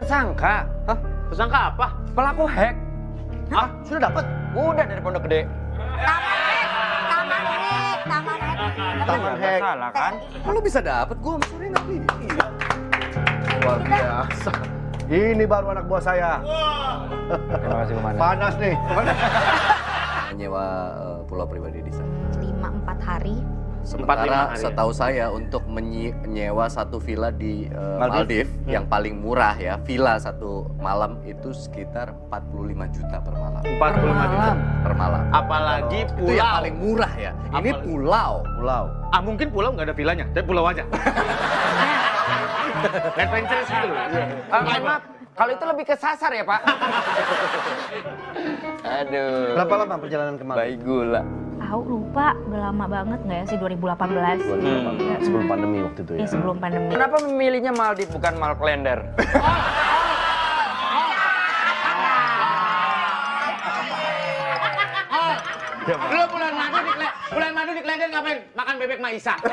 tersangka. Hah? Tersangka apa? Pelaku hack. Ah, sudah dapat? Udah dari Pondok Gede. Taman Hek, Taman Hek, Taman Hek. Taman Nggak hack. Salah kan? Lu bisa dapet? Gua sore nabi. Iya. Luar biasa. Ini baru anak buah saya. Terima kasih Komandan. Panas nih. Menyewa eh, pulau pribadi di sana. Lima empat hari. Sementara hari. setahu saya untuk menyewa satu villa di eh, Maldives. Maldives yang paling murah ya, villa satu malam itu sekitar 45 juta per malam. 45 juta. Per malam. Apalagi Itu pulau. yang paling murah ya. Ini Apalagi- pulau. Pulau. Ah, mungkin pulau nggak ada villanya, tapi pulau aja. Adventures gitu loh. Mohon maaf, kalau itu lebih ke sasar ya Pak. Aduh. Berapa lama perjalanan ke Maldives? Baik gula. Tahu lupa, udah lama banget nggak ya sih 2018. Hmm. Sebelum pandemi waktu itu ya. Iya sebelum pandemi. Kenapa memilihnya Maldives bukan Malklender? Lu bulan madu di bulan madu di Klender ngapain? Makan bebek Maisa.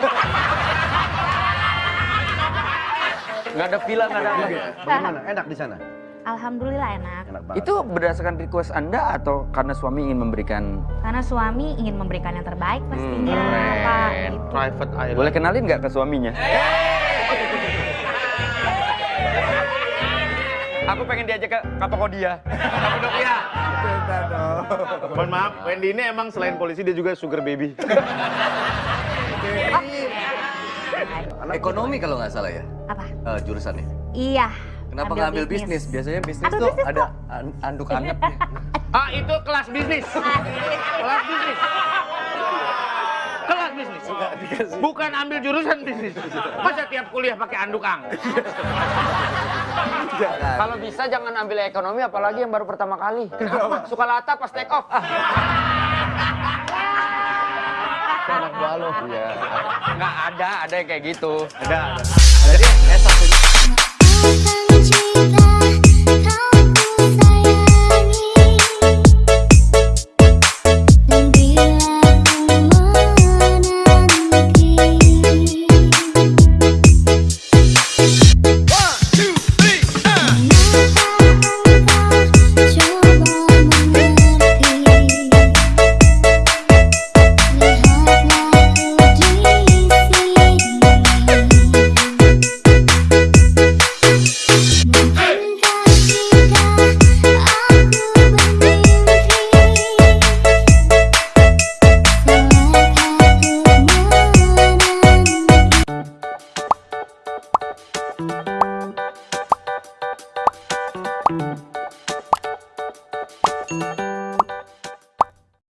Nggak ada villa, nggak ada apa. Bagaimana? Enak di sana? Alhamdulillah enak. Enak banget. Itu berdasarkan request Anda atau karena suami ingin memberikan... Karena suami ingin memberikan yang terbaik pastinya, keren. Pak. Gitu. Private island. Boleh kenalin nggak ke suaminya? Aku pengen diajak ke Kapakodia. Kapadokia. Mohon maaf, Wendy ini emang selain polisi dia juga sugar baby. Ekonomi kalau nggak salah ya Apa? eh, jurusannya. Iya. Kenapa nggak ambil bisnis? Biasanya bisnis Ambil tuh bisnis ada an- anduk angetnya. Ah, itu kelas bisnis. Kelas bisnis. Kelas bisnis. Bukan ambil jurusan bisnis. Masa tiap kuliah pakai anduk ang? Kalau bisa jangan ambil ekonomi apalagi yang baru pertama kali. Kenapa? Suka lata pas take off. Anak buah lo. Iya. Nggak ada, ada yang kayak gitu. Ada. Jadi S1 ini